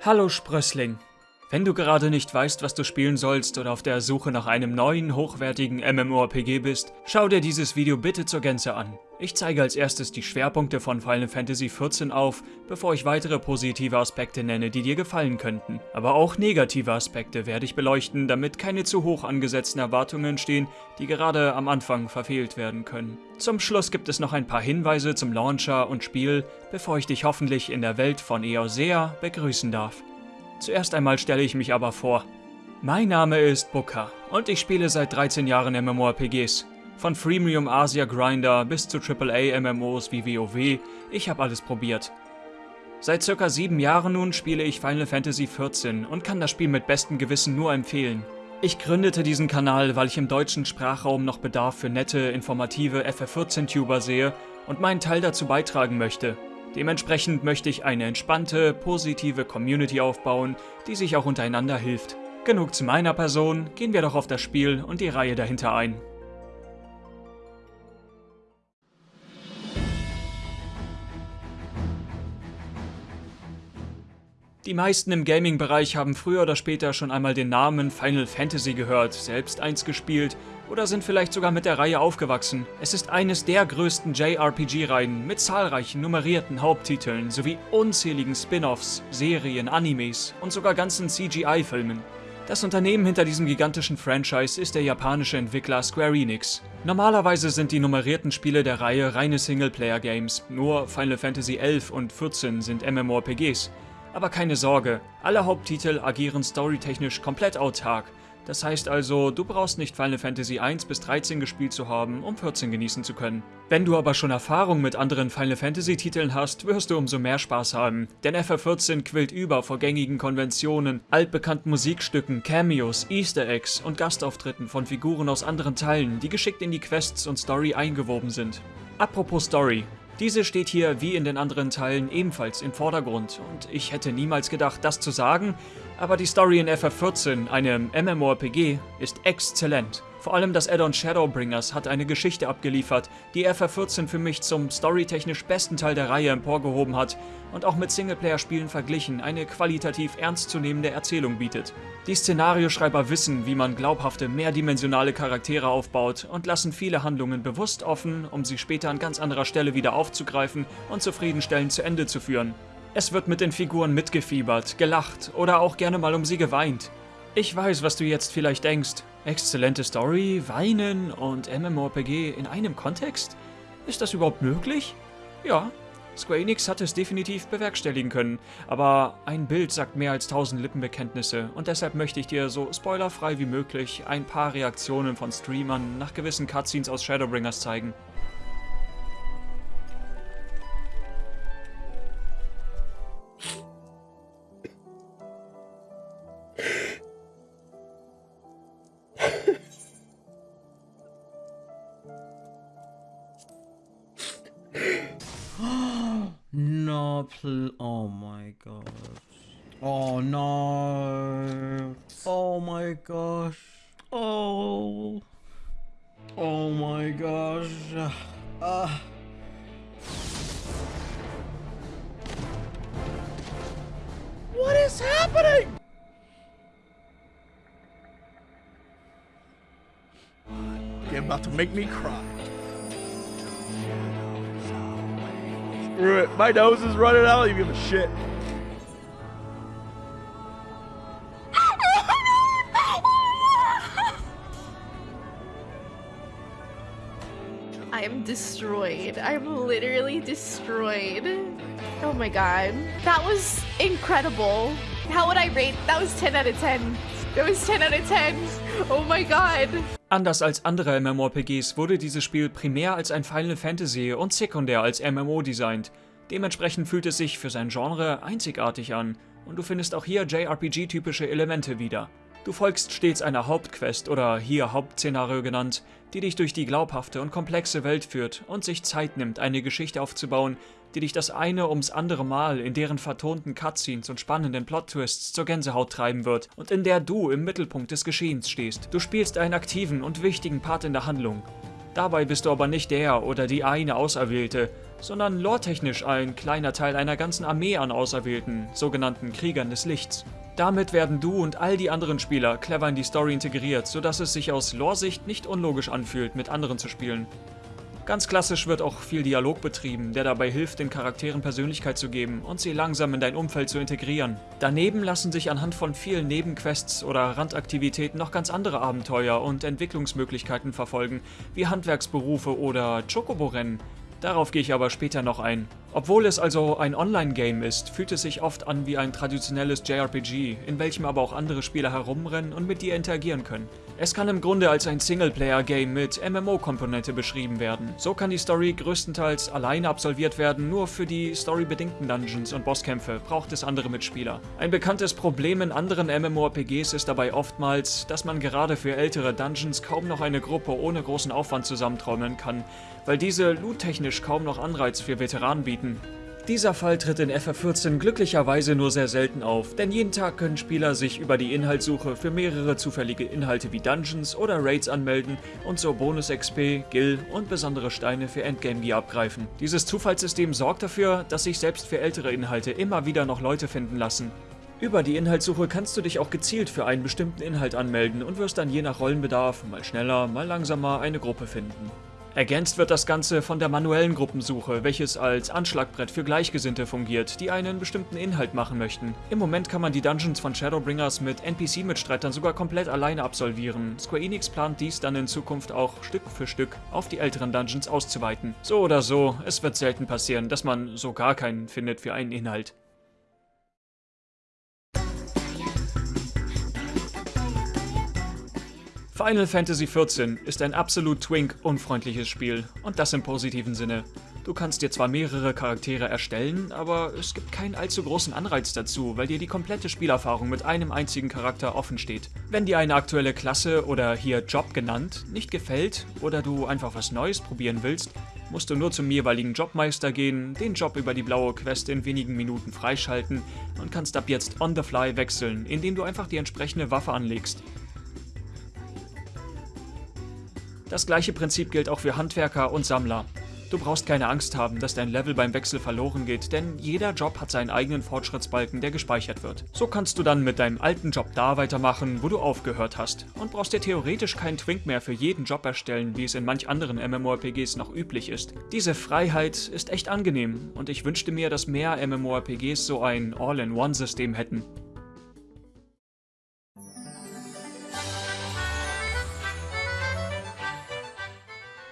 Hallo Sprössling. Wenn du gerade nicht weißt, was du spielen sollst oder auf der Suche nach einem neuen, hochwertigen MMORPG bist, schau dir dieses Video bitte zur Gänze an. Ich zeige als erstes die Schwerpunkte von Final Fantasy XIV auf, bevor ich weitere positive Aspekte nenne, die dir gefallen könnten. Aber auch negative Aspekte werde ich beleuchten, damit keine zu hoch angesetzten Erwartungen entstehen, die gerade am Anfang verfehlt werden können. Zum Schluss gibt es noch ein paar Hinweise zum Launcher und Spiel, bevor ich dich hoffentlich in der Welt von Eosea begrüßen darf. Zuerst einmal stelle ich mich aber vor. Mein Name ist Booker und ich spiele seit 13 Jahren MMORPGs. Von Freemium Asia Grinder bis zu AAA MMOs wie WoW, ich habe alles probiert. Seit circa 7 Jahren nun spiele ich Final Fantasy XIV und kann das Spiel mit bestem Gewissen nur empfehlen. Ich gründete diesen Kanal, weil ich im deutschen Sprachraum noch Bedarf für nette, informative FF14-Tuber sehe und meinen Teil dazu beitragen möchte. Dementsprechend möchte ich eine entspannte, positive Community aufbauen, die sich auch untereinander hilft. Genug zu meiner Person, gehen wir doch auf das Spiel und die Reihe dahinter ein. Die meisten im Gaming-Bereich haben früher oder später schon einmal den Namen Final Fantasy gehört, selbst eins gespielt oder sind vielleicht sogar mit der Reihe aufgewachsen. Es ist eines der größten JRPG-Reihen mit zahlreichen nummerierten Haupttiteln sowie unzähligen Spin-offs, Serien, Animes und sogar ganzen CGI-Filmen. Das Unternehmen hinter diesem gigantischen Franchise ist der japanische Entwickler Square Enix. Normalerweise sind die nummerierten Spiele der Reihe reine Singleplayer-Games, nur Final Fantasy XI und XIV sind MMORPGs. Aber keine Sorge, alle Haupttitel agieren storytechnisch komplett autark. Das heißt also, du brauchst nicht Final Fantasy 1 bis 13 gespielt zu haben, um 14 genießen zu können. Wenn du aber schon Erfahrung mit anderen Final Fantasy Titeln hast, wirst du umso mehr Spaß haben. Denn FF14 quillt über vor gängigen Konventionen, altbekannten Musikstücken, Cameos, Easter Eggs und Gastauftritten von Figuren aus anderen Teilen, die geschickt in die Quests und Story eingewoben sind. Apropos Story, diese steht hier wie in den anderen Teilen ebenfalls im Vordergrund und ich hätte niemals gedacht, das zu sagen, aber die Story in FF14, einem MMORPG, ist exzellent. Vor allem das Add-on Shadowbringers hat eine Geschichte abgeliefert, die FF14 für mich zum storytechnisch besten Teil der Reihe emporgehoben hat und auch mit Singleplayer-Spielen verglichen eine qualitativ ernstzunehmende Erzählung bietet. Die Szenarioschreiber wissen, wie man glaubhafte, mehrdimensionale Charaktere aufbaut und lassen viele Handlungen bewusst offen, um sie später an ganz anderer Stelle wieder aufzugreifen und zufriedenstellend zu Ende zu führen. Es wird mit den Figuren mitgefiebert, gelacht oder auch gerne mal um sie geweint. Ich weiß, was du jetzt vielleicht denkst. Exzellente Story, Weinen und MMORPG in einem Kontext? Ist das überhaupt möglich? Ja, Square Enix hat es definitiv bewerkstelligen können, aber ein Bild sagt mehr als tausend Lippenbekenntnisse und deshalb möchte ich dir so spoilerfrei wie möglich ein paar Reaktionen von Streamern nach gewissen Cutscenes aus Shadowbringers zeigen. My nose is running out. You give a shit. I am destroyed. I'm literally destroyed. Oh my god. That was incredible. How would I rate? That was 10 out of 10. That was 10 out of 10. Oh my god. Anders als andere MMORPGs wurde dieses Spiel primär als ein Final Fantasy und sekundär als MMO designt. Dementsprechend fühlt es sich für sein Genre einzigartig an und du findest auch hier JRPG-typische Elemente wieder. Du folgst stets einer Hauptquest oder hier Hauptszenario genannt, die dich durch die glaubhafte und komplexe Welt führt und sich Zeit nimmt, eine Geschichte aufzubauen, die dich das eine ums andere Mal in deren vertonten Cutscenes und spannenden Plot-Twists zur Gänsehaut treiben wird und in der du im Mittelpunkt des Geschehens stehst. Du spielst einen aktiven und wichtigen Part in der Handlung. Dabei bist du aber nicht der oder die eine Auserwählte, sondern loretechnisch ein kleiner Teil einer ganzen Armee an Auserwählten, sogenannten Kriegern des Lichts. Damit werden du und all die anderen Spieler clever in die Story integriert, sodass es sich aus Lore-Sicht nicht unlogisch anfühlt, mit anderen zu spielen. Ganz klassisch wird auch viel Dialog betrieben, der dabei hilft, den Charakteren Persönlichkeit zu geben und sie langsam in dein Umfeld zu integrieren. Daneben lassen sich anhand von vielen Nebenquests oder Randaktivitäten noch ganz andere Abenteuer und Entwicklungsmöglichkeiten verfolgen, wie Handwerksberufe oder Chocobo-Rennen. Darauf gehe ich aber später noch ein. Obwohl es also ein Online-Game ist, fühlt es sich oft an wie ein traditionelles JRPG, in welchem aber auch andere Spieler herumrennen und mit dir interagieren können. Es kann im Grunde als ein Singleplayer-Game mit MMO-Komponente beschrieben werden. So kann die Story größtenteils alleine absolviert werden, nur für die storybedingten Dungeons und Bosskämpfe braucht es andere Mitspieler. Ein bekanntes Problem in anderen MMORPGs ist dabei oftmals, dass man gerade für ältere Dungeons kaum noch eine Gruppe ohne großen Aufwand zusammentrommeln kann, weil diese loottechnisch kaum noch Anreiz für Veteranen bieten. Dieser Fall tritt in FF14 glücklicherweise nur sehr selten auf, denn jeden Tag können Spieler sich über die Inhaltssuche für mehrere zufällige Inhalte wie Dungeons oder Raids anmelden und so Bonus-XP, Gil und besondere Steine für Endgame-Gear abgreifen. Dieses Zufallssystem sorgt dafür, dass sich selbst für ältere Inhalte immer wieder noch Leute finden lassen. Über die Inhaltssuche kannst du dich auch gezielt für einen bestimmten Inhalt anmelden und wirst dann je nach Rollenbedarf mal schneller, mal langsamer eine Gruppe finden. Ergänzt wird das Ganze von der manuellen Gruppensuche, welches als Anschlagbrett für Gleichgesinnte fungiert, die einen bestimmten Inhalt machen möchten. Im Moment kann man die Dungeons von Shadowbringers mit NPC-Mitstreitern sogar komplett alleine absolvieren. Square Enix plant dies dann in Zukunft auch Stück für Stück auf die älteren Dungeons auszuweiten. So oder so, es wird selten passieren, dass man so gar keinen findet für einen Inhalt. Final Fantasy XIV ist ein absolut twink-unfreundliches Spiel und das im positiven Sinne. Du kannst dir zwar mehrere Charaktere erstellen, aber es gibt keinen allzu großen Anreiz dazu, weil dir die komplette Spielerfahrung mit einem einzigen Charakter offen steht. Wenn dir eine aktuelle Klasse oder hier Job genannt nicht gefällt oder du einfach was Neues probieren willst, musst du nur zum jeweiligen Jobmeister gehen, den Job über die blaue Quest in wenigen Minuten freischalten und kannst ab jetzt on the fly wechseln, indem du einfach die entsprechende Waffe anlegst. Das gleiche Prinzip gilt auch für Handwerker und Sammler. Du brauchst keine Angst haben, dass dein Level beim Wechsel verloren geht, denn jeder Job hat seinen eigenen Fortschrittsbalken, der gespeichert wird. So kannst du dann mit deinem alten Job da weitermachen, wo du aufgehört hast und brauchst dir theoretisch keinen Twink mehr für jeden Job erstellen, wie es in manch anderen MMORPGs noch üblich ist. Diese Freiheit ist echt angenehm und ich wünschte mir, dass mehr MMORPGs so ein All-in-One-System hätten.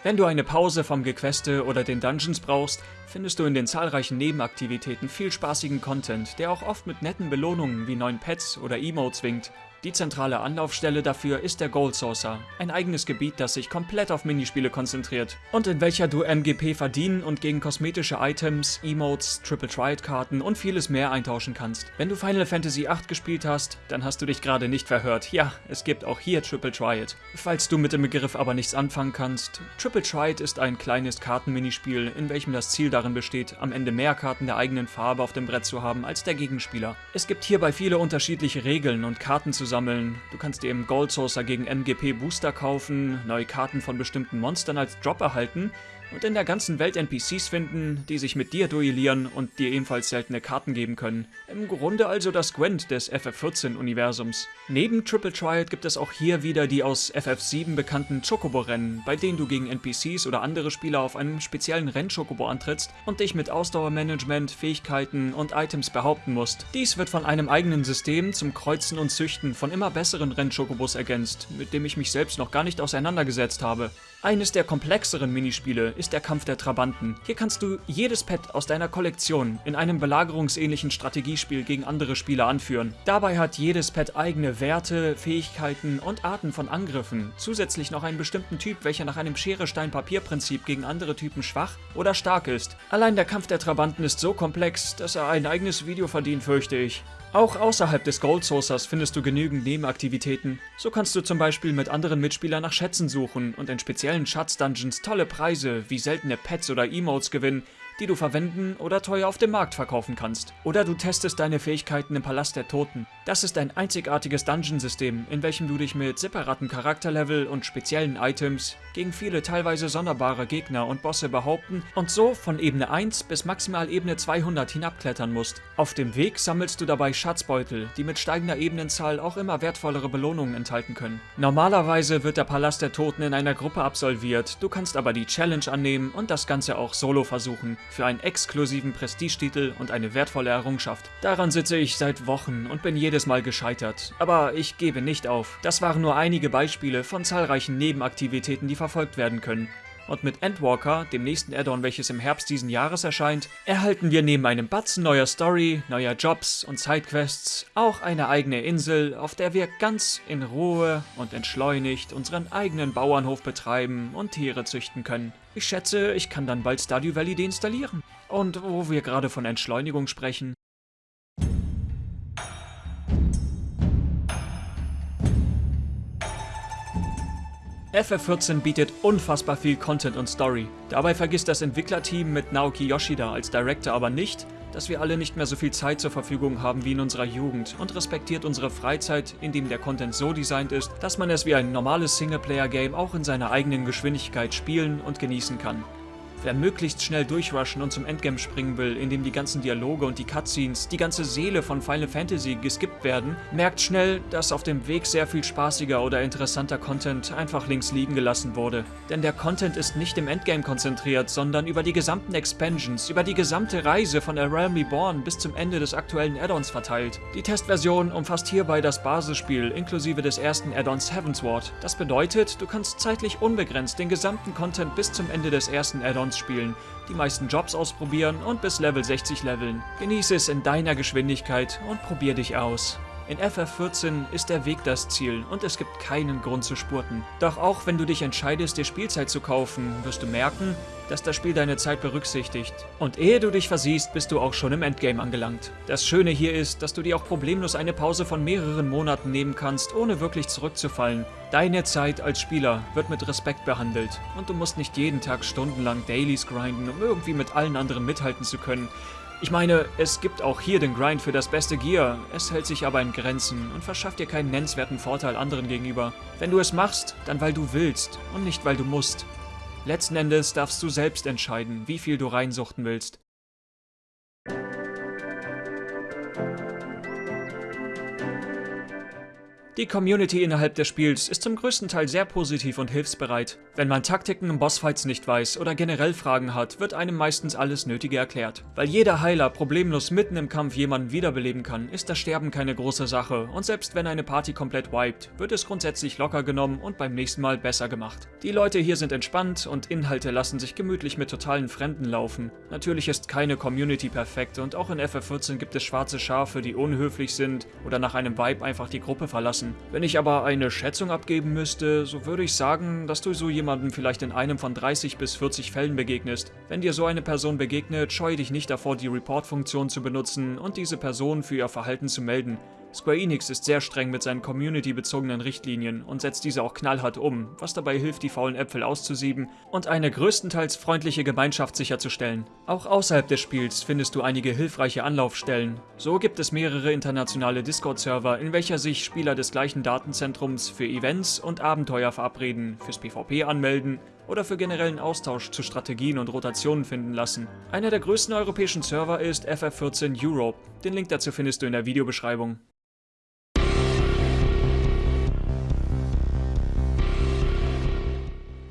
Wenn du eine Pause vom Gequeste oder den Dungeons brauchst, findest du in den zahlreichen Nebenaktivitäten viel spaßigen Content, der auch oft mit netten Belohnungen wie neuen Pets oder Emotes winkt. Die zentrale Anlaufstelle dafür ist der Gold Saucer, ein eigenes Gebiet, das sich komplett auf Minispiele konzentriert und in welcher du MGP verdienen und gegen kosmetische Items, Emotes, Triple Triad Karten und vieles mehr eintauschen kannst. Wenn du Final Fantasy VIII gespielt hast, dann hast du dich gerade nicht verhört. Ja, es gibt auch hier Triple Triad. Falls du mit dem Begriff aber nichts anfangen kannst, Triple Triad ist ein kleines Kartenminispiel, in welchem das Ziel darin besteht, am Ende mehr Karten der eigenen Farbe auf dem Brett zu haben als der Gegenspieler. Es gibt hierbei viele unterschiedliche Regeln und Karten zusammen sammeln. Du kannst dir im Gold Saucer gegen MGP Booster kaufen, neue Karten von bestimmten Monstern als Drop erhalten und in der ganzen Welt NPCs finden, die sich mit dir duellieren und dir ebenfalls seltene Karten geben können. Im Grunde also das Gwent des FF14-Universums. Neben Triple Triad gibt es auch hier wieder die aus FF7 bekannten Chocobo-Rennen, bei denen du gegen NPCs oder andere Spieler auf einem speziellen Renn-Chocobo antrittst und dich mit Ausdauermanagement, Fähigkeiten und Items behaupten musst. Dies wird von einem eigenen System zum Kreuzen und Züchten von immer besseren Renn-Chocobos ergänzt, mit dem ich mich selbst noch gar nicht auseinandergesetzt habe. Eines der komplexeren Minispiele ist der Kampf der Trabanten. Hier kannst du jedes Pet aus deiner Kollektion in einem belagerungsähnlichen Strategiespiel gegen andere Spieler anführen. Dabei hat jedes Pet eigene Werte, Fähigkeiten und Arten von Angriffen. Zusätzlich noch einen bestimmten Typ, welcher nach einem Schere-Stein-Papier-Prinzip gegen andere Typen schwach oder stark ist. Allein der Kampf der Trabanten ist so komplex, dass er ein eigenes Video verdient, fürchte ich. Auch außerhalb des Gold Saucers findest du genügend Nebenaktivitäten. So kannst du zum Beispiel mit anderen Mitspielern nach Schätzen suchen und in speziellen Schatz-Dungeons tolle Preise wie seltene Pets oder Emotes gewinnen, die du verwenden oder teuer auf dem Markt verkaufen kannst. Oder du testest deine Fähigkeiten im Palast der Toten. Das ist ein einzigartiges Dungeon-System, in welchem du dich mit separaten Charakterlevel und speziellen Items gegen viele teilweise sonderbare Gegner und Bosse behaupten und so von Ebene 1 bis maximal Ebene 200 hinabklettern musst. Auf dem Weg sammelst du dabei Schatzbeutel, die mit steigender Ebenenzahl auch immer wertvollere Belohnungen enthalten können. Normalerweise wird der Palast der Toten in einer Gruppe absolviert, du kannst aber die Challenge annehmen und das Ganze auch solo versuchen, für einen exklusiven Prestigetitel und eine wertvolle Errungenschaft. Daran sitze ich seit Wochen und bin jedes Mal gescheitert, aber ich gebe nicht auf. Das waren nur einige Beispiele von zahlreichen Nebenaktivitäten, die verfolgt werden können. Und mit Endwalker, dem nächsten Add-on, welches im Herbst diesen Jahres erscheint, erhalten wir neben einem Batzen neuer Story, neuer Jobs und Sidequests auch eine eigene Insel, auf der wir ganz in Ruhe und entschleunigt unseren eigenen Bauernhof betreiben und Tiere züchten können. Ich schätze, ich kann dann bald Stardew Valley deinstallieren. Und wo wir gerade von Entschleunigung sprechen, FF14 bietet unfassbar viel Content und Story. Dabei vergisst das Entwicklerteam mit Naoki Yoshida als Director aber nicht, dass wir alle nicht mehr so viel Zeit zur Verfügung haben wie in unserer Jugend und respektiert unsere Freizeit, indem der Content so designt ist, dass man es wie ein normales Singleplayer-Game auch in seiner eigenen Geschwindigkeit spielen und genießen kann. Wer möglichst schnell durchrushen und zum Endgame springen will, in dem die ganzen Dialoge und die Cutscenes, die ganze Seele von Final Fantasy geskippt werden, merkt schnell, dass auf dem Weg sehr viel spaßiger oder interessanter Content einfach links liegen gelassen wurde. Denn der Content ist nicht im Endgame konzentriert, sondern über die gesamten Expansions, über die gesamte Reise von A Realm Reborn bis zum Ende des aktuellen Add-ons verteilt. Die Testversion umfasst hierbei das Basisspiel inklusive des ersten Add-ons Heavensward. Das bedeutet, du kannst zeitlich unbegrenzt den gesamten Content bis zum Ende des ersten Add-ons spielen, die meisten Jobs ausprobieren und bis Level 60 leveln. Genieße es in deiner Geschwindigkeit und probier dich aus. In FF14 ist der Weg das Ziel und es gibt keinen Grund zu spurten. Doch auch wenn du dich entscheidest, dir Spielzeit zu kaufen, wirst du merken, dass das Spiel deine Zeit berücksichtigt. Und ehe du dich versiehst, bist du auch schon im Endgame angelangt. Das Schöne hier ist, dass du dir auch problemlos eine Pause von mehreren Monaten nehmen kannst, ohne wirklich zurückzufallen. Deine Zeit als Spieler wird mit Respekt behandelt und du musst nicht jeden Tag stundenlang Dailies grinden, um irgendwie mit allen anderen mithalten zu können. Ich meine, es gibt auch hier den Grind für das beste Gear, es hält sich aber in Grenzen und verschafft dir keinen nennenswerten Vorteil anderen gegenüber. Wenn du es machst, dann weil du willst und nicht weil du musst. Letzten Endes darfst du selbst entscheiden, wie viel du reinsuchten willst. Die Community innerhalb des Spiels ist zum größten Teil sehr positiv und hilfsbereit. Wenn man Taktiken im Bossfights nicht weiß oder generell Fragen hat, wird einem meistens alles Nötige erklärt. Weil jeder Heiler problemlos mitten im Kampf jemanden wiederbeleben kann, ist das Sterben keine große Sache und selbst wenn eine Party komplett wiped, wird es grundsätzlich locker genommen und beim nächsten Mal besser gemacht. Die Leute hier sind entspannt und Inhalte lassen sich gemütlich mit totalen Fremden laufen. Natürlich ist keine Community perfekt und auch in FF14 gibt es schwarze Schafe, die unhöflich sind oder nach einem Vibe einfach die Gruppe verlassen lassen. Wenn ich aber eine Schätzung abgeben müsste, so würde ich sagen, dass du so jemandem vielleicht in einem von 30 bis 40 Fällen begegnest. Wenn dir so eine Person begegnet, scheue dich nicht davor, die Report-Funktion zu benutzen und diese Person für ihr Verhalten zu melden. Square Enix ist sehr streng mit seinen community-bezogenen Richtlinien und setzt diese auch knallhart um, was dabei hilft, die faulen Äpfel auszusieben und eine größtenteils freundliche Gemeinschaft sicherzustellen. Auch außerhalb des Spiels findest du einige hilfreiche Anlaufstellen. So gibt es mehrere internationale Discord-Server, in welcher sich Spieler des gleichen Datenzentrums für Events und Abenteuer verabreden, fürs PvP anmelden oder für generellen Austausch zu Strategien und Rotationen finden lassen. Einer der größten europäischen Server ist FF14 Europe. Den Link dazu findest du in der Videobeschreibung.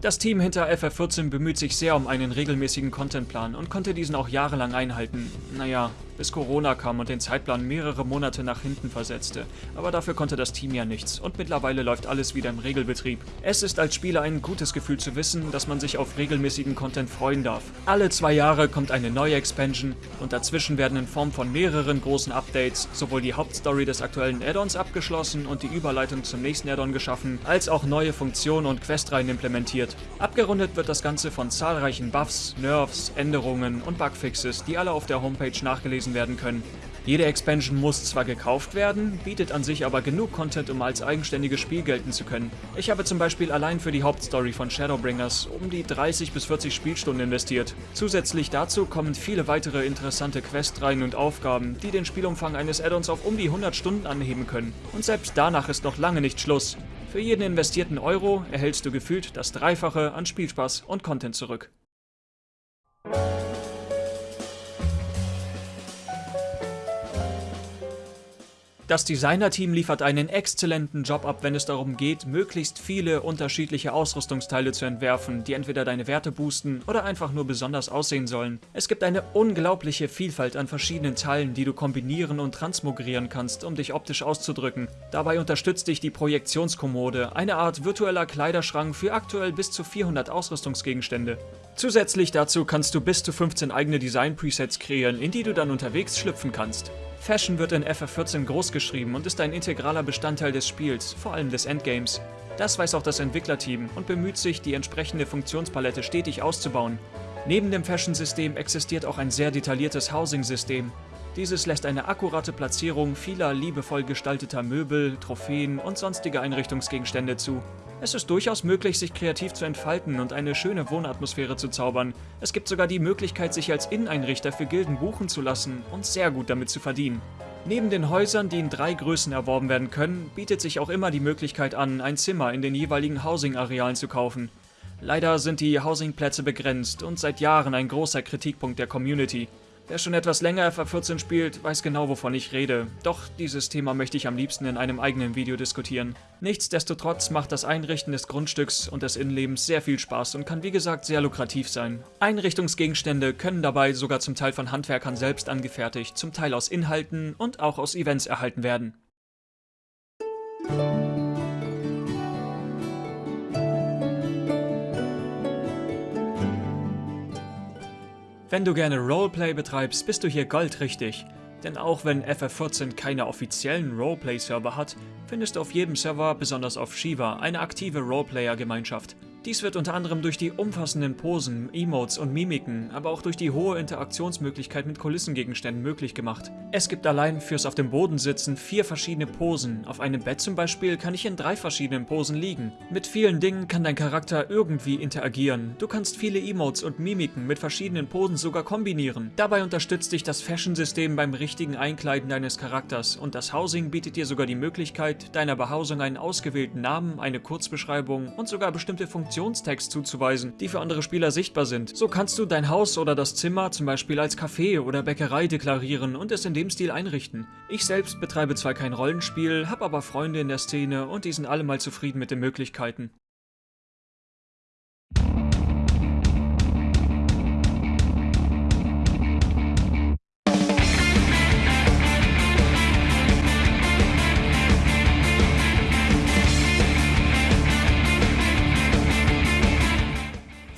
Das Team hinter FF14 bemüht sich sehr um einen regelmäßigen Contentplan und konnte diesen auch jahrelang einhalten. Naja, bis Corona kam und den Zeitplan mehrere Monate nach hinten versetzte. Aber dafür konnte das Team ja nichts und mittlerweile läuft alles wieder im Regelbetrieb. Es ist als Spieler ein gutes Gefühl zu wissen, dass man sich auf regelmäßigen Content freuen darf. Alle zwei Jahre kommt eine neue Expansion und dazwischen werden in Form von mehreren großen Updates sowohl die Hauptstory des aktuellen Add-ons abgeschlossen und die Überleitung zum nächsten Add-on geschaffen, als auch neue Funktionen und Questreihen implementiert. Abgerundet wird das Ganze von zahlreichen Buffs, Nerfs, Änderungen und Bugfixes, die alle auf der Homepage nachgelesen nachgelesen werden können. Jede Expansion muss zwar gekauft werden, bietet an sich aber genug Content, um als eigenständiges Spiel gelten zu können. Ich habe zum Beispiel allein für die Hauptstory von Shadowbringers um die 30 bis 40 Spielstunden investiert. Zusätzlich dazu kommen viele weitere interessante Questreihen und Aufgaben, die den Spielumfang eines Add-ons auf um die 100 Stunden anheben können. Und selbst danach ist noch lange nicht Schluss. Für jeden investierten Euro erhältst du gefühlt das Dreifache an Spielspaß und Content zurück. Das Designer-Team liefert einen exzellenten Job ab, wenn es darum geht, möglichst viele unterschiedliche Ausrüstungsteile zu entwerfen, die entweder deine Werte boosten oder einfach nur besonders aussehen sollen. Es gibt eine unglaubliche Vielfalt an verschiedenen Teilen, die du kombinieren und transmogrieren kannst, um dich optisch auszudrücken. Dabei unterstützt dich die Projektionskommode, eine Art virtueller Kleiderschrank für aktuell bis zu 400 Ausrüstungsgegenstände. Zusätzlich dazu kannst du bis zu 15 eigene Design-Presets kreieren, in die du dann unterwegs schlüpfen kannst. Fashion wird in FF14 großgeschrieben und ist ein integraler Bestandteil des Spiels, vor allem des Endgames. Das weiß auch das Entwicklerteam und bemüht sich, die entsprechende Funktionspalette stetig auszubauen. Neben dem Fashion-System existiert auch ein sehr detailliertes Housing-System. Dieses lässt eine akkurate Platzierung vieler liebevoll gestalteter Möbel, Trophäen und sonstige Einrichtungsgegenstände zu. Es ist durchaus möglich, sich kreativ zu entfalten und eine schöne Wohnatmosphäre zu zaubern. Es gibt sogar die Möglichkeit, sich als Inneneinrichter für Gilden buchen zu lassen und sehr gut damit zu verdienen. Neben den Häusern, die in drei Größen erworben werden können, bietet sich auch immer die Möglichkeit an, ein Zimmer in den jeweiligen Housing-Arealen zu kaufen. Leider sind die Housing-Plätze begrenzt und seit Jahren ein großer Kritikpunkt der Community. Wer schon etwas länger FA14 spielt, weiß genau, wovon ich rede. Doch dieses Thema möchte ich am liebsten in einem eigenen Video diskutieren. Nichtsdestotrotz macht das Einrichten des Grundstücks und des Innenlebens sehr viel Spaß und kann wie gesagt sehr lukrativ sein. Einrichtungsgegenstände können dabei sogar zum Teil von Handwerkern selbst angefertigt, zum Teil aus Inhalten und auch aus Events erhalten werden. Wenn du gerne Roleplay betreibst, bist du hier goldrichtig. Denn auch wenn FF14 keine offiziellen Roleplay-Server hat, findest du auf jedem Server, besonders auf Shiva, eine aktive Roleplayer-Gemeinschaft. Dies wird unter anderem durch die umfassenden Posen, Emotes und Mimiken, aber auch durch die hohe Interaktionsmöglichkeit mit Kulissengegenständen möglich gemacht. Es gibt allein fürs auf dem Boden sitzen vier verschiedene Posen. Auf einem Bett zum Beispiel kann ich in drei verschiedenen Posen liegen. Mit vielen Dingen kann dein Charakter irgendwie interagieren. Du kannst viele Emotes und Mimiken mit verschiedenen Posen sogar kombinieren. Dabei unterstützt dich das Fashion-System beim richtigen Einkleiden deines Charakters und das Housing bietet dir sogar die Möglichkeit, deiner Behausung einen ausgewählten Namen, eine Kurzbeschreibung und sogar bestimmte Funktionen Informationstext zuzuweisen, die für andere Spieler sichtbar sind. So kannst du dein Haus oder das Zimmer zum Beispiel als Café oder Bäckerei deklarieren und es in dem Stil einrichten. Ich selbst betreibe zwar kein Rollenspiel, habe aber Freunde in der Szene und die sind alle mal zufrieden mit den Möglichkeiten.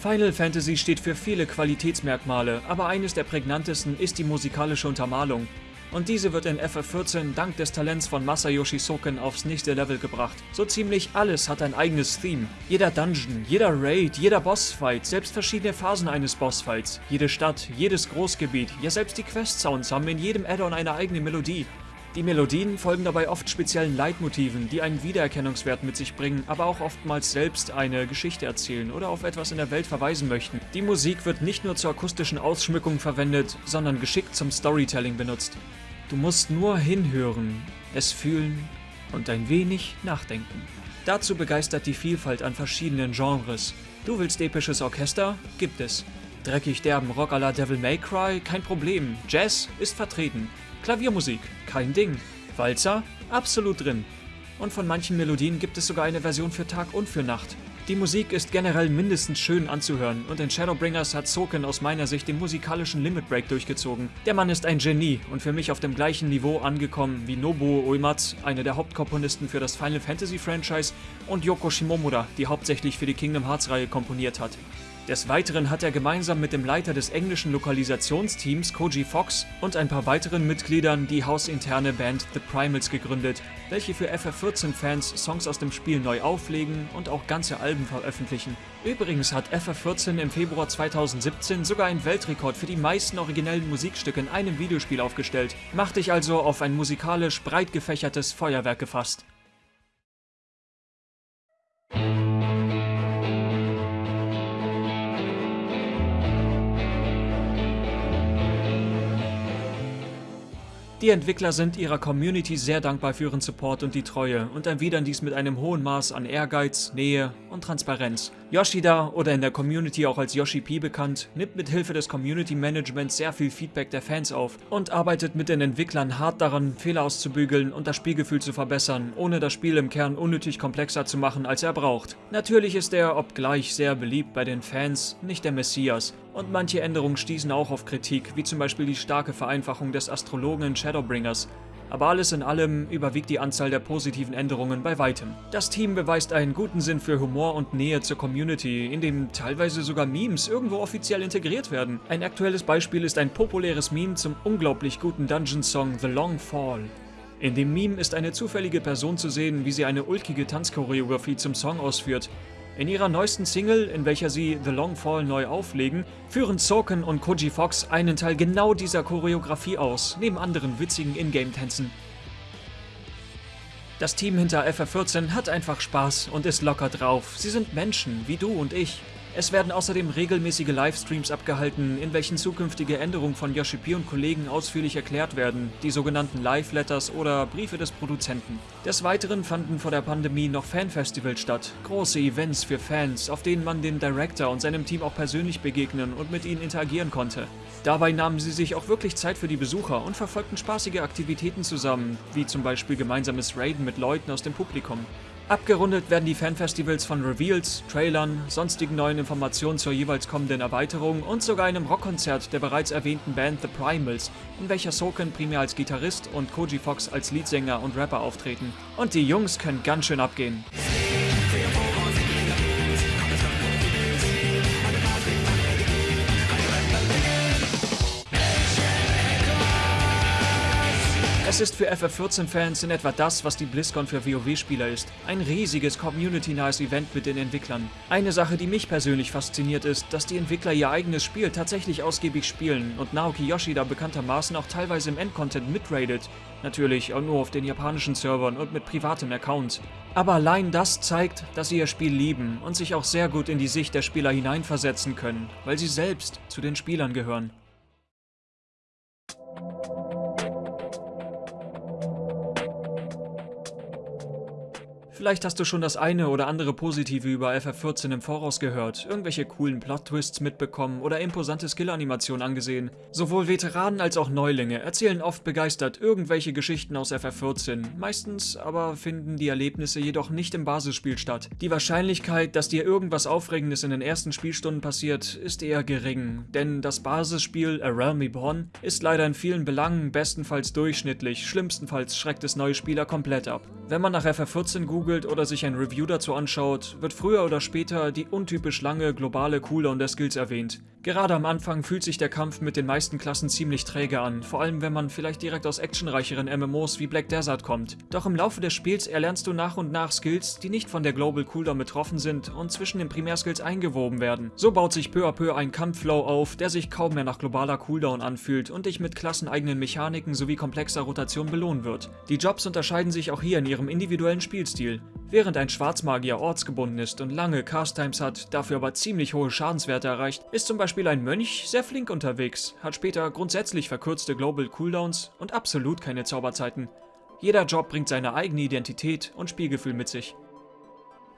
Final Fantasy steht für viele Qualitätsmerkmale, aber eines der prägnantesten ist die musikalische Untermalung. Und diese wird in FF14 dank des Talents von Masayoshi Soken aufs nächste Level gebracht. So ziemlich alles hat ein eigenes Theme. Jeder Dungeon, jeder Raid, jeder Bossfight, selbst verschiedene Phasen eines Bossfights, jede Stadt, jedes Großgebiet, ja selbst die Quest-Sounds haben in jedem Add-on eine eigene Melodie. Die Melodien folgen dabei oft speziellen Leitmotiven, die einen Wiedererkennungswert mit sich bringen, aber auch oftmals selbst eine Geschichte erzählen oder auf etwas in der Welt verweisen möchten. Die Musik wird nicht nur zur akustischen Ausschmückung verwendet, sondern geschickt zum Storytelling benutzt. Du musst nur hinhören, es fühlen und ein wenig nachdenken. Dazu begeistert die Vielfalt an verschiedenen Genres. Du willst episches Orchester? Gibt es. Dreckig derben Rock à la Devil May Cry? Kein Problem. Jazz ist vertreten. Klaviermusik, kein Ding. Walzer, absolut drin. Und von manchen Melodien gibt es sogar eine Version für Tag und für Nacht. Die Musik ist generell mindestens schön anzuhören und in Shadowbringers hat Soken aus meiner Sicht den musikalischen Limit Break durchgezogen. Der Mann ist ein Genie und für mich auf dem gleichen Niveau angekommen wie Nobuo Uematsu, einer der Hauptkomponisten für das Final Fantasy Franchise, und Yoko Shimomura, die hauptsächlich für die Kingdom Hearts Reihe komponiert hat. Des Weiteren hat er gemeinsam mit dem Leiter des englischen Lokalisationsteams Koji Fox und ein paar weiteren Mitgliedern die hausinterne Band The Primals gegründet, welche für FF14-Fans Songs aus dem Spiel neu auflegen und auch ganze Alben veröffentlichen. Übrigens hat FF14 im Februar 2017 sogar einen Weltrekord für die meisten originellen Musikstücke in einem Videospiel aufgestellt. Mach dich also auf ein musikalisch breit gefächertes Feuerwerk gefasst. Die Entwickler sind ihrer Community sehr dankbar für ihren Support und die Treue und erwidern dies mit einem hohen Maß an Ehrgeiz, Nähe und Transparenz. Yoshida, oder in der Community auch als Yoshi P bekannt, nimmt mit Hilfe des Community Managements sehr viel Feedback der Fans auf und arbeitet mit den Entwicklern hart daran, Fehler auszubügeln und das Spielgefühl zu verbessern, ohne das Spiel im Kern unnötig komplexer zu machen, als er braucht. Natürlich ist er, obgleich sehr beliebt bei den Fans, nicht der Messias, und manche Änderungen stießen auch auf Kritik, wie zum Beispiel die starke Vereinfachung des Astrologen in Shadowbringers. Aber alles in allem überwiegt die Anzahl der positiven Änderungen bei weitem. Das Team beweist einen guten Sinn für Humor und Nähe zur Community, in dem teilweise sogar Memes irgendwo offiziell integriert werden. Ein aktuelles Beispiel ist ein populäres Meme zum unglaublich guten Dungeon-Song The Long Fall. In dem Meme ist eine zufällige Person zu sehen, wie sie eine ulkige Tanzchoreografie zum Song ausführt. In ihrer neuesten Single, in welcher sie The Long Fall neu auflegen, führen Soken und Koji Fox einen Teil genau dieser Choreografie aus, neben anderen witzigen Ingame-Tänzen. Das Team hinter FF14 hat einfach Spaß und ist locker drauf. Sie sind Menschen, wie du und ich. Es werden außerdem regelmäßige Livestreams abgehalten, in welchen zukünftige Änderungen von Yoshi P und Kollegen ausführlich erklärt werden, die sogenannten Live-Letters oder Briefe des Produzenten. Des Weiteren fanden vor der Pandemie noch Fanfestivals statt, große Events für Fans, auf denen man dem Director und seinem Team auch persönlich begegnen und mit ihnen interagieren konnte. Dabei nahmen sie sich auch wirklich Zeit für die Besucher und verfolgten spaßige Aktivitäten zusammen, wie zum Beispiel gemeinsames Raiden mit Leuten aus dem Publikum. Abgerundet werden die Fanfestivals von Reveals, Trailern, sonstigen neuen Informationen zur jeweils kommenden Erweiterung und sogar einem Rockkonzert der bereits erwähnten Band The Primals, in welcher Soken primär als Gitarrist und Koji Fox als Leadsänger und Rapper auftreten. Und die Jungs können ganz schön abgehen. Es ist für FF14-Fans in etwa das, was die BlizzCon für WoW-Spieler ist. Ein riesiges community-nahes Event mit den Entwicklern. Eine Sache, die mich persönlich fasziniert ist, dass die Entwickler ihr eigenes Spiel tatsächlich ausgiebig spielen und Naoki Yoshida bekanntermaßen auch teilweise im Endcontent mitradet. Natürlich auch nur auf den japanischen Servern und mit privatem Account. Aber allein das zeigt, dass sie ihr Spiel lieben und sich auch sehr gut in die Sicht der Spieler hineinversetzen können, weil sie selbst zu den Spielern gehören. Vielleicht hast du schon das eine oder andere Positive über FF14 im Voraus gehört, irgendwelche coolen Plot-Twists mitbekommen oder imposante Skill-Animationen angesehen. Sowohl Veteranen als auch Neulinge erzählen oft begeistert irgendwelche Geschichten aus FF14, meistens aber finden die Erlebnisse jedoch nicht im Basisspiel statt. Die Wahrscheinlichkeit, dass dir irgendwas Aufregendes in den ersten Spielstunden passiert, ist eher gering, denn das Basisspiel A Realm Reborn ist leider in vielen Belangen bestenfalls durchschnittlich, schlimmstenfalls schreckt es neue Spieler komplett ab. Wenn man nach FF14 googelt oder sich ein Review dazu anschaut, wird früher oder später die untypisch lange globale Cooldown der Skills erwähnt. Gerade am Anfang fühlt sich der Kampf mit den meisten Klassen ziemlich träge an, vor allem wenn man vielleicht direkt aus actionreicheren MMOs wie Black Desert kommt. Doch im Laufe des Spiels erlernst du nach und nach Skills, die nicht von der Global Cooldown betroffen sind und zwischen den Primärskills eingewoben werden. So baut sich peu à peu ein Kampfflow auf, der sich kaum mehr nach globaler Cooldown anfühlt und dich mit klasseneigenen Mechaniken sowie komplexer Rotation belohnen wird. Die Jobs unterscheiden sich auch hier in ihrem individuellen Spielstil. Während ein Schwarzmagier ortsgebunden ist und lange Cast-Times hat, dafür aber ziemlich hohe Schadenswerte erreicht, ist zum Beispiel Beispiel ein Mönch sehr flink unterwegs, hat später grundsätzlich verkürzte Global Cooldowns und absolut keine Zauberzeiten. Jeder Job bringt seine eigene Identität und Spielgefühl mit sich.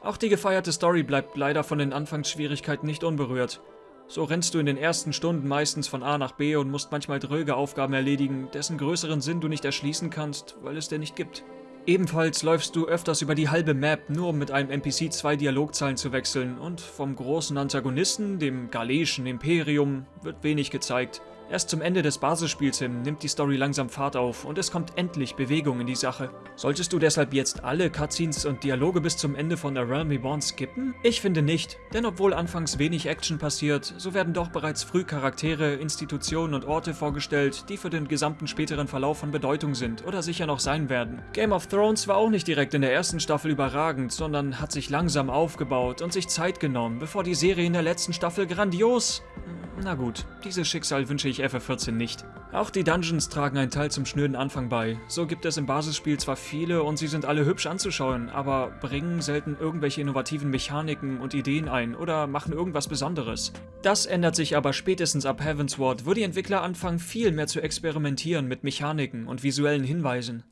Auch die gefeierte Story bleibt leider von den Anfangsschwierigkeiten nicht unberührt. So rennst du in den ersten Stunden meistens von A nach B und musst manchmal dröge Aufgaben erledigen, dessen größeren Sinn du nicht erschließen kannst, weil es dir nicht gibt. Ebenfalls läufst du öfters über die halbe Map, nur um mit einem NPC zwei Dialogzeilen zu wechseln und vom großen Antagonisten, dem Galeischen Imperium, wird wenig gezeigt. Erst zum Ende des Basisspiels hin nimmt die Story langsam Fahrt auf und es kommt endlich Bewegung in die Sache. Solltest du deshalb jetzt alle Cutscenes und Dialoge bis zum Ende von A Realm Reborn skippen? Ich finde nicht, denn obwohl anfangs wenig Action passiert, so werden doch bereits früh Charaktere, Institutionen und Orte vorgestellt, die für den gesamten späteren Verlauf von Bedeutung sind oder sicher noch sein werden. Game of Thrones war auch nicht direkt in der ersten Staffel überragend, sondern hat sich langsam aufgebaut und sich Zeit genommen, bevor die Serie in der letzten Staffel grandios na gut, dieses Schicksal wünsche ich FF14 nicht. Auch die Dungeons tragen einen Teil zum schnöden Anfang bei. So gibt es im Basisspiel zwar viele und sie sind alle hübsch anzuschauen, aber bringen selten irgendwelche innovativen Mechaniken und Ideen ein oder machen irgendwas Besonderes. Das ändert sich aber spätestens ab Heavensward, wo die Entwickler anfangen viel mehr zu experimentieren mit Mechaniken und visuellen Hinweisen.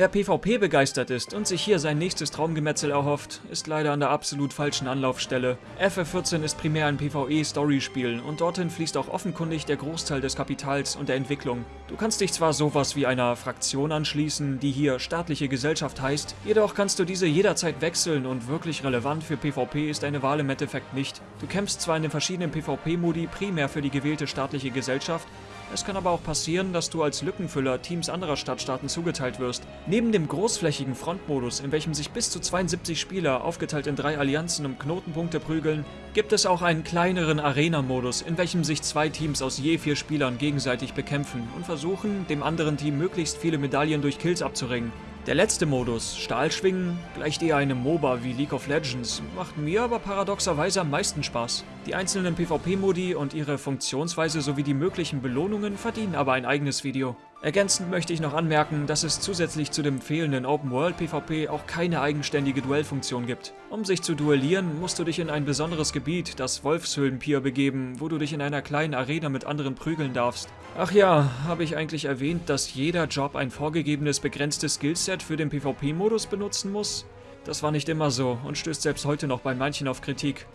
Wer PvP begeistert ist und sich hier sein nächstes Traumgemetzel erhofft, ist leider an der absolut falschen Anlaufstelle. FF14 ist primär ein PvE-Story-Spiel und dorthin fließt auch offenkundig der Großteil des Kapitals und der Entwicklung. Du kannst dich zwar sowas wie einer Fraktion anschließen, die hier staatliche Gesellschaft heißt, jedoch kannst du diese jederzeit wechseln und wirklich relevant für PvP ist eine Wahl im Endeffekt nicht. Du kämpfst zwar in den verschiedenen PvP-Modi primär für die gewählte staatliche Gesellschaft, es kann aber auch passieren, dass du als Lückenfüller Teams anderer Stadtstaaten zugeteilt wirst. Neben dem großflächigen Frontmodus, in welchem sich bis zu 72 Spieler aufgeteilt in drei Allianzen um Knotenpunkte prügeln, gibt es auch einen kleineren Arena-Modus, in welchem sich zwei Teams aus je vier Spielern gegenseitig bekämpfen und versuchen, dem anderen Team möglichst viele Medaillen durch Kills abzuringen. Der letzte Modus, Stahlschwingen, gleicht eher einem MOBA wie League of Legends, macht mir aber paradoxerweise am meisten Spaß. Die einzelnen PvP-Modi und ihre Funktionsweise sowie die möglichen Belohnungen verdienen aber ein eigenes Video. Ergänzend möchte ich noch anmerken, dass es zusätzlich zu dem fehlenden Open-World-PvP auch keine eigenständige Duellfunktion gibt. Um sich zu duellieren, musst du dich in ein besonderes Gebiet, das Wolfshöhlenpier, begeben, wo du dich in einer kleinen Arena mit anderen prügeln darfst. Ach ja, habe ich eigentlich erwähnt, dass jeder Job ein vorgegebenes begrenztes Skillset für den PvP-Modus benutzen muss? Das war nicht immer so und stößt selbst heute noch bei manchen auf Kritik.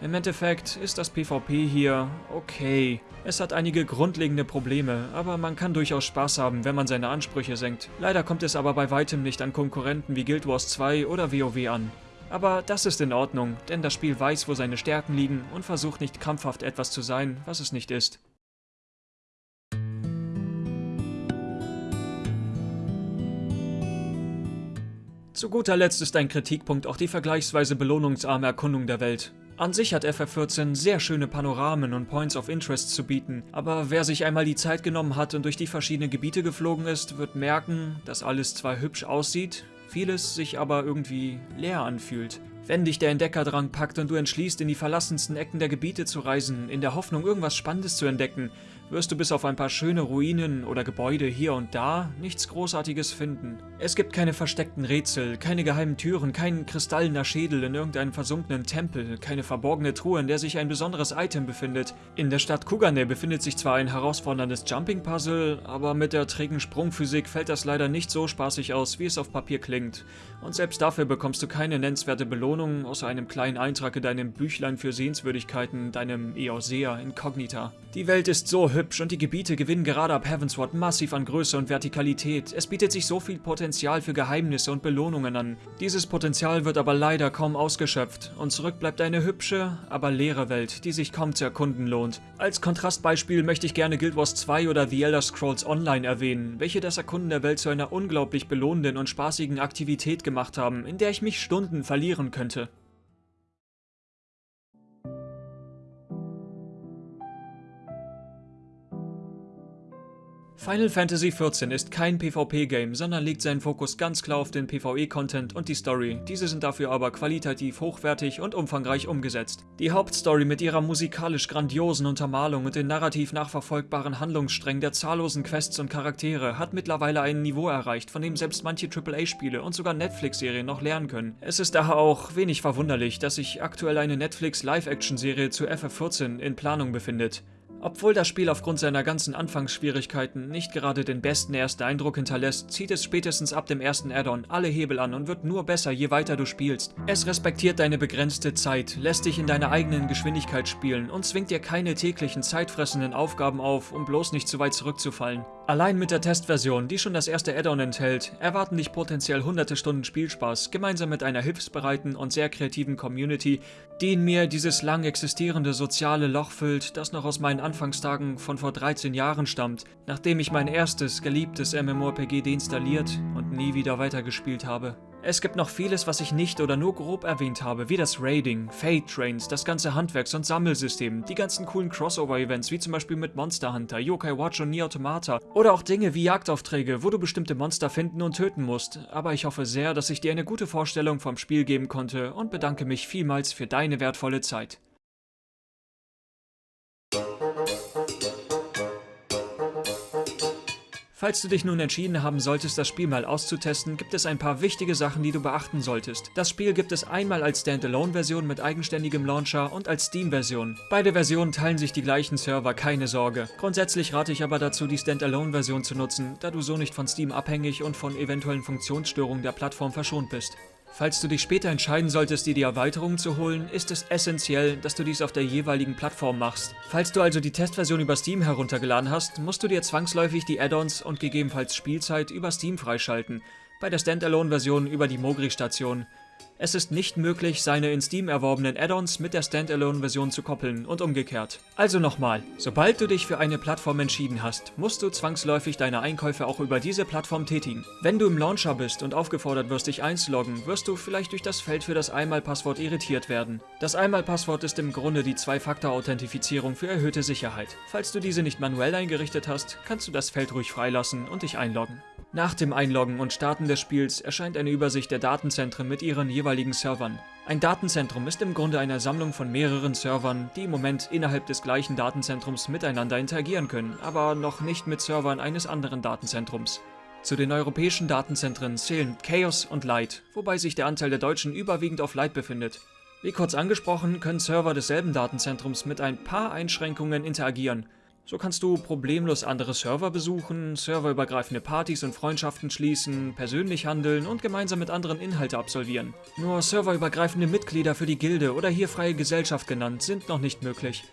Im Endeffekt ist das PvP hier okay. Es hat einige grundlegende Probleme, aber man kann durchaus Spaß haben, wenn man seine Ansprüche senkt. Leider kommt es aber bei weitem nicht an Konkurrenten wie Guild Wars 2 oder WoW an. Aber das ist in Ordnung, denn das Spiel weiß, wo seine Stärken liegen und versucht nicht krampfhaft etwas zu sein, was es nicht ist. Zu guter Letzt ist ein Kritikpunkt auch die vergleichsweise belohnungsarme Erkundung der Welt. An sich hat FF14 sehr schöne Panoramen und Points of Interest zu bieten, aber wer sich einmal die Zeit genommen hat und durch die verschiedenen Gebiete geflogen ist, wird merken, dass alles zwar hübsch aussieht, vieles sich aber irgendwie leer anfühlt. Wenn dich der Entdeckerdrang packt und du entschließt, in die verlassensten Ecken der Gebiete zu reisen, in der Hoffnung, irgendwas Spannendes zu entdecken, wirst du bis auf ein paar schöne Ruinen oder Gebäude hier und da nichts Großartiges finden. Es gibt keine versteckten Rätsel, keine geheimen Türen, keinen kristallener Schädel in irgendeinem versunkenen Tempel, keine verborgene Truhe, in der sich ein besonderes Item befindet. In der Stadt Kugane befindet sich zwar ein herausforderndes Jumping-Puzzle, aber mit der trägen Sprungphysik fällt das leider nicht so spaßig aus, wie es auf Papier klingt. Und selbst dafür bekommst du keine nennenswerte Belohnung, außer einem kleinen Eintrag in deinem Büchlein für Sehenswürdigkeiten, deinem Eosea Incognita. Die Welt ist so hübsch und die Gebiete gewinnen gerade ab Heavensward massiv an Größe und Vertikalität. Es bietet sich so viel Potenzial für Geheimnisse und Belohnungen an. Dieses Potenzial wird aber leider kaum ausgeschöpft und zurück bleibt eine hübsche, aber leere Welt, die sich kaum zu erkunden lohnt. Als Kontrastbeispiel möchte ich gerne Guild Wars 2 oder The Elder Scrolls Online erwähnen, welche das Erkunden der Welt zu einer unglaublich belohnenden und spaßigen Aktivität gemacht haben, in der ich mich Stunden verlieren könnte. Final Fantasy XIV ist kein PvP-Game, sondern legt seinen Fokus ganz klar auf den PvE-Content und die Story. Diese sind dafür aber qualitativ hochwertig und umfangreich umgesetzt. Die Hauptstory mit ihrer musikalisch grandiosen Untermalung und den narrativ nachverfolgbaren Handlungssträngen der zahllosen Quests und Charaktere hat mittlerweile ein Niveau erreicht, von dem selbst manche AAA-Spiele und sogar Netflix-Serien noch lernen können. Es ist daher auch wenig verwunderlich, dass sich aktuell eine Netflix-Live-Action-Serie zu FF14 in Planung befindet. Obwohl das Spiel aufgrund seiner ganzen Anfangsschwierigkeiten nicht gerade den besten ersten Eindruck hinterlässt, zieht es spätestens ab dem ersten Add-on alle Hebel an und wird nur besser, je weiter du spielst. Es respektiert deine begrenzte Zeit, lässt dich in deiner eigenen Geschwindigkeit spielen und zwingt dir keine täglichen zeitfressenden Aufgaben auf, um bloß nicht zu weit zurückzufallen. Allein mit der Testversion, die schon das erste Add-on enthält, erwarten dich potenziell hunderte Stunden Spielspaß, gemeinsam mit einer hilfsbereiten und sehr kreativen Community, die in mir dieses lang existierende soziale Loch füllt, das noch aus meinen Anfangstagen von vor 13 Jahren stammt, nachdem ich mein erstes, geliebtes MMORPG deinstalliert und nie wieder weitergespielt habe. Es gibt noch vieles, was ich nicht oder nur grob erwähnt habe, wie das Raiding, Fate Trains, das ganze Handwerks- und Sammelsystem, die ganzen coolen Crossover-Events, wie zum Beispiel mit Monster Hunter, Yokai Watch und Nier Automata, oder auch Dinge wie Jagdaufträge, wo du bestimmte Monster finden und töten musst. Aber ich hoffe sehr, dass ich dir eine gute Vorstellung vom Spiel geben konnte und bedanke mich vielmals für deine wertvolle Zeit. Falls du dich nun entschieden haben solltest, das Spiel mal auszutesten, gibt es ein paar wichtige Sachen, die du beachten solltest. Das Spiel gibt es einmal als Standalone-Version mit eigenständigem Launcher und als Steam-Version. Beide Versionen teilen sich die gleichen Server, keine Sorge. Grundsätzlich rate ich aber dazu, die Standalone-Version zu nutzen, da du so nicht von Steam abhängig und von eventuellen Funktionsstörungen der Plattform verschont bist. Falls du dich später entscheiden solltest, dir die Erweiterungen zu holen, ist es essentiell, dass du dies auf der jeweiligen Plattform machst. Falls du also die Testversion über Steam heruntergeladen hast, musst du dir zwangsläufig die Add-ons und gegebenenfalls Spielzeit über Steam freischalten, bei der Standalone-Version über die Mogri-Station. Es ist nicht möglich, seine in Steam erworbenen Add-ons mit der Standalone-Version zu koppeln und umgekehrt. Also nochmal, sobald du dich für eine Plattform entschieden hast, musst du zwangsläufig deine Einkäufe auch über diese Plattform tätigen. Wenn du im Launcher bist und aufgefordert wirst, dich einzuloggen, wirst du vielleicht durch das Feld für das Einmalpasswort irritiert werden. Das Einmalpasswort ist im Grunde die Zwei-Faktor-Authentifizierung für erhöhte Sicherheit. Falls du diese nicht manuell eingerichtet hast, kannst du das Feld ruhig freilassen und dich einloggen. Nach dem Einloggen und Starten des Spiels erscheint eine Übersicht der Datenzentren mit ihren jeweiligen Servern. Ein Datenzentrum ist im Grunde eine Sammlung von mehreren Servern, die im Moment innerhalb des gleichen Datenzentrums miteinander interagieren können, aber noch nicht mit Servern eines anderen Datenzentrums. Zu den europäischen Datenzentren zählen Chaos und Light, wobei sich der Anteil der Deutschen überwiegend auf Light befindet. Wie kurz angesprochen, können Server desselben Datenzentrums mit ein paar Einschränkungen interagieren, so kannst du problemlos andere Server besuchen, serverübergreifende Partys und Freundschaften schließen, persönlich handeln und gemeinsam mit anderen Inhalte absolvieren. Nur serverübergreifende Mitglieder für die Gilde oder hier freie Gesellschaft genannt sind noch nicht möglich.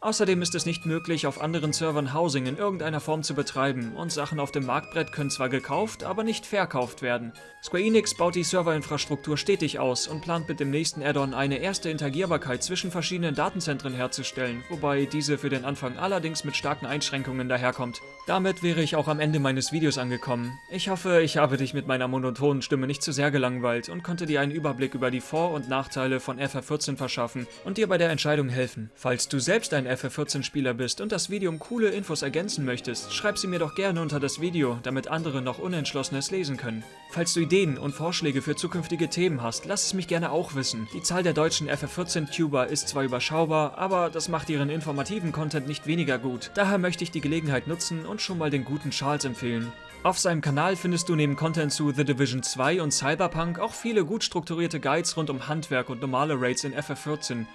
Außerdem ist es nicht möglich, auf anderen Servern Housing in irgendeiner Form zu betreiben und Sachen auf dem Marktbrett können zwar gekauft, aber nicht verkauft werden. Square Enix baut die Serverinfrastruktur stetig aus und plant mit dem nächsten Add-on eine erste Interagierbarkeit zwischen verschiedenen Datenzentren herzustellen, wobei diese für den Anfang allerdings mit starken Einschränkungen daherkommt. Damit wäre ich auch am Ende meines Videos angekommen. Ich hoffe, ich habe dich mit meiner monotonen Stimme nicht zu sehr gelangweilt und konnte dir einen Überblick über die Vor- und Nachteile von FF14 verschaffen und dir bei der Entscheidung helfen. Falls du selbst ein FF14-Spieler bist und das Video um coole Infos ergänzen möchtest, schreib sie mir doch gerne unter das Video, damit andere noch Unentschlossenes lesen können. Falls du Ideen und Vorschläge für zukünftige Themen hast, lass es mich gerne auch wissen. Die Zahl der deutschen FF14-Tuber ist zwar überschaubar, aber das macht ihren informativen Content nicht weniger gut. Daher möchte ich die Gelegenheit nutzen und schon mal den guten Charles empfehlen. Auf seinem Kanal findest du neben Content zu The Division 2 und Cyberpunk auch viele gut strukturierte Guides rund um Handwerk und normale Raids in FF14.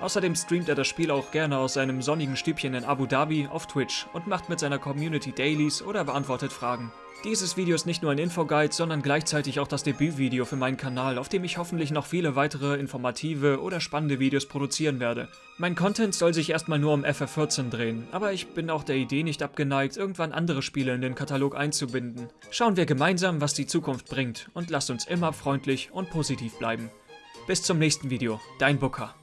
Außerdem streamt er das Spiel auch gerne aus seinem sonnigen Stübchen in Abu Dhabi auf Twitch und macht mit seiner Community Dailies oder beantwortet Fragen. Dieses Video ist nicht nur ein Infoguide, sondern gleichzeitig auch das Debütvideo für meinen Kanal, auf dem ich hoffentlich noch viele weitere informative oder spannende Videos produzieren werde. Mein Content soll sich erstmal nur um FF14 drehen, aber ich bin auch der Idee nicht abgeneigt, irgendwann andere Spiele in den Katalog einzubinden. Schauen wir gemeinsam, was die Zukunft bringt und lasst uns immer freundlich und positiv bleiben. Bis zum nächsten Video, dein Booker.